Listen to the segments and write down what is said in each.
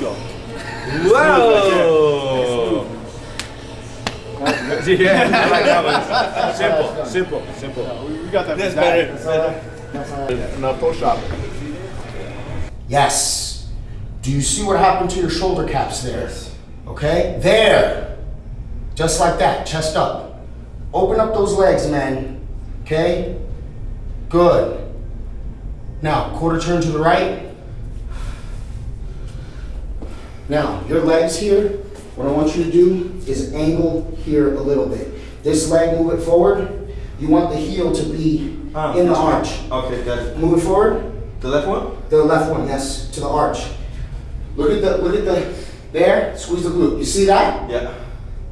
go. Whoa! yeah, I like that one. Simple, simple, simple. We, we got that. That's better. That's all right. Now toe shop. Yes. Do you see what happened to your shoulder caps there? Okay? There. Just like that, chest up. Open up those legs, man. Okay? Good. Now, quarter turn to the right. Now, your legs here, what I want you to do is angle here a little bit. This leg, move it forward. You want the heel to be Ah, in the arch. Okay, got it. Move it forward. The left one? The left one, yes, to the arch. Look at the, look at the, there, squeeze the glute. You see that? Yeah.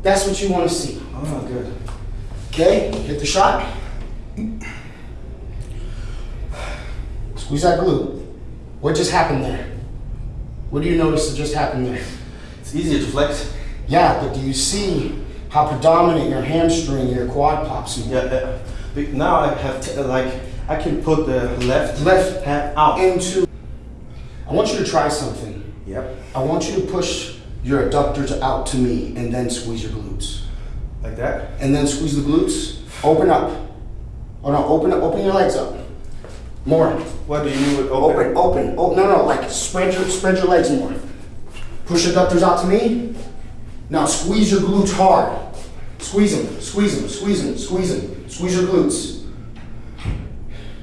That's what you want to see. Oh, good. Okay, hit the shot. Squeeze that glute. What just happened there? What do you notice that just happened there? It's easier to flex. Yeah, but do you see how predominant your hamstring and your quad pops? in? Yeah, yeah. But now I have t- like I can put the left Left hand out. into. I want you to try something. Yep. I want you to push your adductors out to me and then squeeze your glutes. Like that. and then squeeze the glutes. Open up. Oh no, open up, open your legs up. More. What do you mean with open? Open, open. Oh no, no, like spread your spread your legs more. Push your adductors out to me. Now squeeze your glutes hard. Squeeze them, squeeze them, squeeze them, squeeze them. Squeeze your glutes.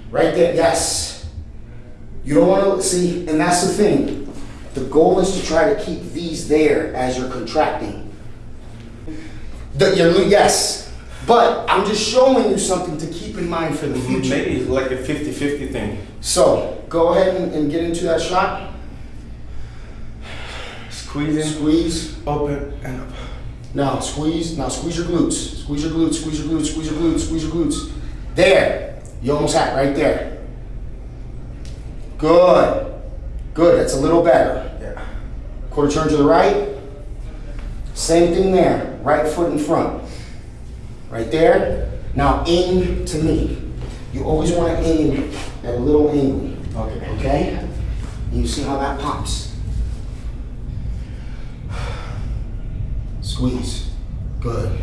Right there, yes. You don't want to see, and that's the thing. The goal is to try to keep these there as you're contracting. The, your, yes, but I'm just showing you something to keep in mind for the future. Maybe it's like a 50-50 thing. So go ahead and, and get into that shot. Squeezing, Squeeze. open, and up. Now squeeze. Now squeeze your glutes. Squeeze your glutes. Squeeze your glutes. Squeeze your glutes. Squeeze your glutes. There. You almost had it right there. Good. Good. That's a little better. Yeah. Quarter turn to the right. Same thing there. Right foot in front. Right there. Now aim to me. You always want to aim at a little angle. Okay. Okay? And you see how that pops. Squeeze. Good.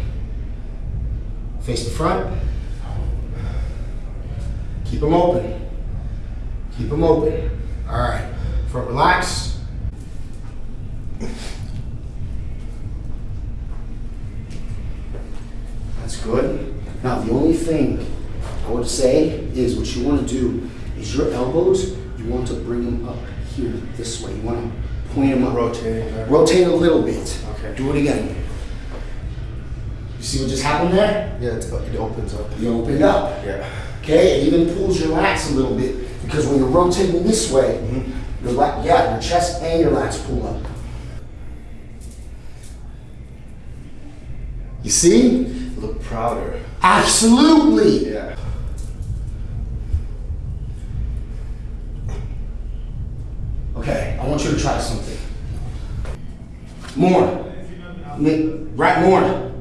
Face the front. Keep them open. Keep them open. All right. Front relaxed. That's good. Now, the only thing I would say is what you want to do is your elbows, you want to bring them up here this way. You want to point them up. Rotate. right? Rotate a little bit. Okay. Do it again. You see what just happened there? Yeah, it's, it opens up. You opened up. Yeah. Okay, it even pulls your lats a little bit because when you're rotating this way, Mm-hmm. your lat, yeah, your chest and your lats pull up. You see? Look prouder. Absolutely. Yeah. Okay, I want you to try something. More. Right more.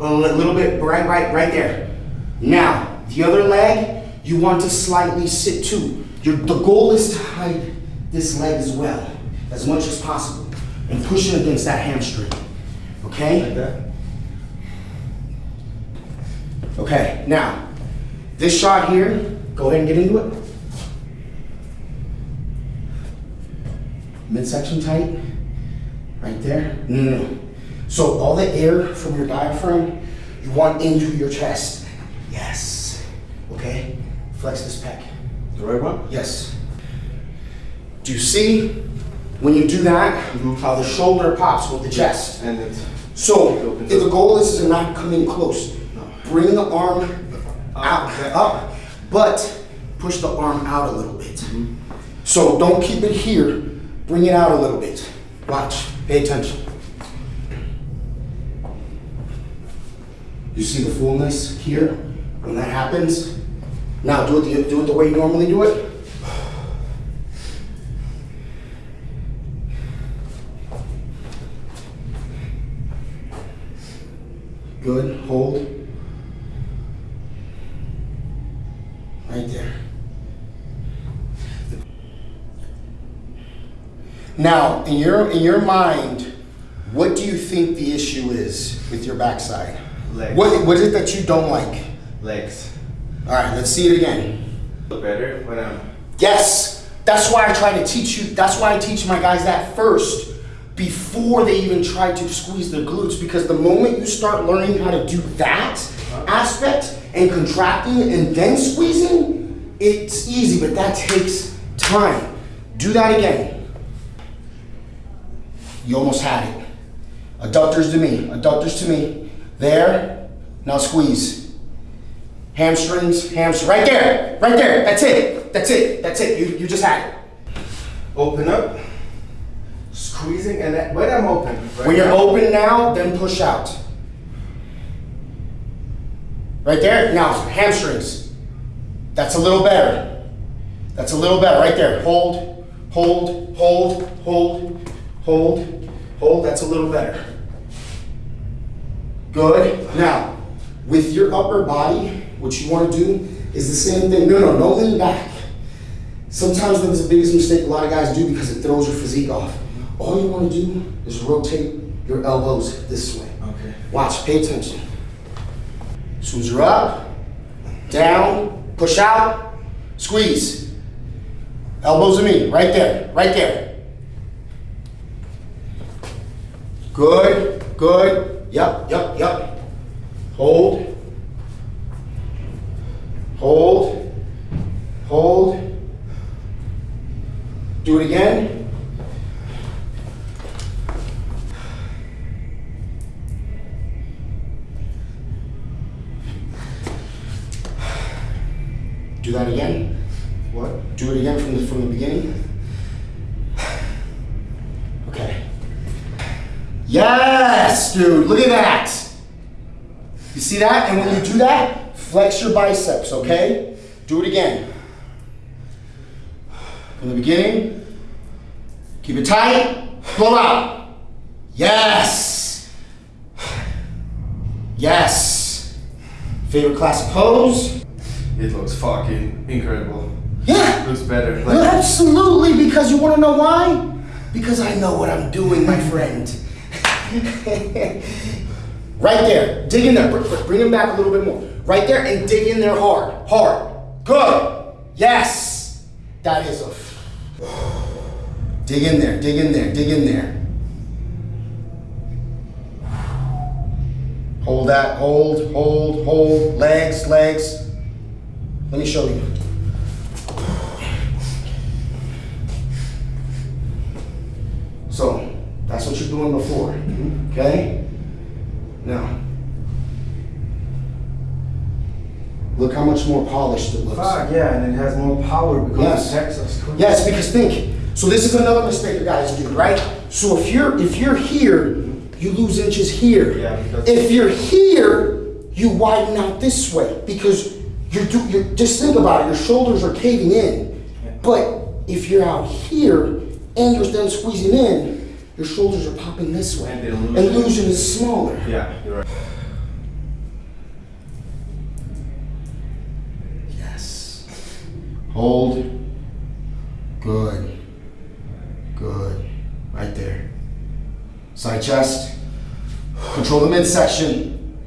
A little bit, right, right, right there. Now, the other leg, you want to slightly sit too. Your, the goal is to hide this leg as well, as much as possible, and push it against that hamstring. Okay? Like that. Okay, now, this shot here, go ahead and get into it. Midsection tight, right there. No, no, no. So all the air from your diaphragm, you want into your chest. Yes. Okay, flex this pec. The right one? Yes. Do you see when you do that, mm-hmm. how the shoulder pops with the chest? And it. So, if the goal is to not come in close. Bring the arm out, up, but push the arm out a little bit. So don't keep it here, bring it out a little bit. Watch, pay attention. You see the fullness here when that happens? Now do it the, do it the way you normally do it. Good, hold. Now, in your in your mind, what do you think the issue is with your backside? Legs. What what is it that you don't like? Legs. All right, let's see it again. Better when I'm. Yes, that's why I try to teach you. That's why I teach my guys that first, before they even try to squeeze their glutes. Because the moment you start learning how to do that uh-huh. aspect and contracting and then squeezing, it's easy, but that takes time. Do that again. You almost had it. Adductors to me. Adductors to me. There. Now squeeze. Hamstrings, hamstrings, right there, right there. That's it. That's it. That's it. You, you just had it. Open up. Squeezing and that, when I'm open. Right When you're now. open now, then push out. Right there. Now hamstrings. That's a little better. That's a little better. Right there. Hold, hold, hold, hold, hold, hold. That's a little better. Good. Now, with your upper body, what you want to do is the same thing. No, no, no lean back. Sometimes that's the biggest mistake a lot of guys do because it throws your physique off. All you want to do is rotate your elbows this way. Okay. Watch, pay attention. As soon as you're up, down, push out, squeeze. Elbows to me, right there, right there. Good, good. Yep, yep, yep. Hold. Hold. Hold. Do it again. Do that again. What? Do it again from the from the beginning. Yes, dude. Look at that. You see that? And when you do that, flex your biceps, okay? Do it again. From the beginning. Keep it tight. Blow out. Yes. Yes. Favorite classic pose? It looks fucking incredible. Yeah. Looks better. Well, absolutely, because you want to know why? Because I know what I'm doing, my friend. right there. Dig in there. Br- br- Bring him back a little bit more. Right there and dig in there hard. Hard. Good. Yes. That is a. Dig in there. Dig in there. Dig in there. Hold that. Hold, hold, hold. Legs, legs. Let me show you. So that's what you're doing before. Okay? Now, look how much more polished it looks. Fuck yeah, and it has more power because Yes. it protects us. Yes, because think. So this is another mistake you guys do, right? So if you're if you're here, you lose inches here. Yeah, if you're here, you widen out this way because you're do you just think about it. Your shoulders are caving in, but if you're out here and you're then squeezing in, your shoulders are popping this way, And the illusion- illusion is smaller. Yeah, you're right. Yes. Hold. Good. Good. Right there. Side chest. Control the midsection.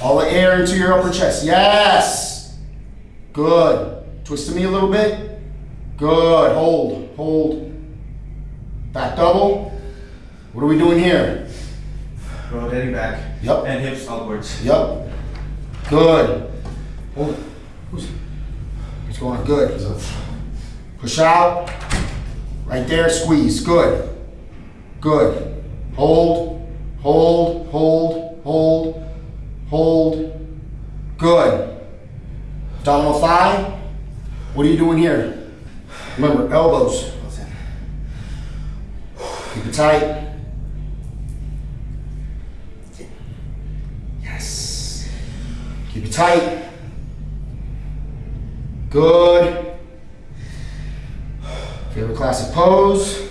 All the air into your upper chest. Yes. Good. Twist to me a little bit. Good. Hold. Hold. Back double. What are we doing here? Rotating back. Yep. And hips upwards. Yep. Good. Hold it. What's going on? Good. Push out. Right there. Squeeze. Good. Good. Hold. Hold. Hold. Hold. Hold. Good. Abdominal thigh. What are you doing here? Remember, elbows. Keep it tight. Yes. Keep it tight. Good. Favorite classic pose.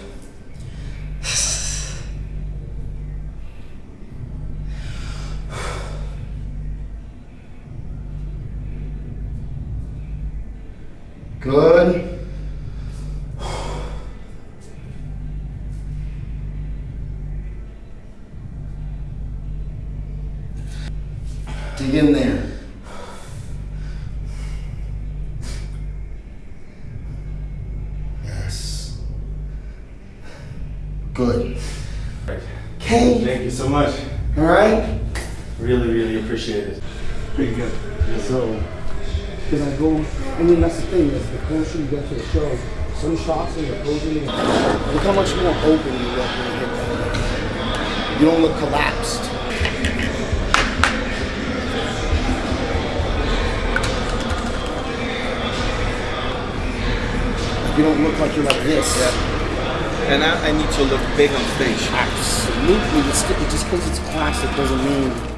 Good. Good. Okay. Thank you so much. All right. Really, really appreciate it. Pretty good. So, because I go, I mean, that's the thing, is the closer you get to the show, some shots when you're posing, look how much more open you look when you hit. You don't look collapsed. You don't look like you're like this. And I, I need to look big on stage. Absolutely. It's, it just because it's classic doesn't mean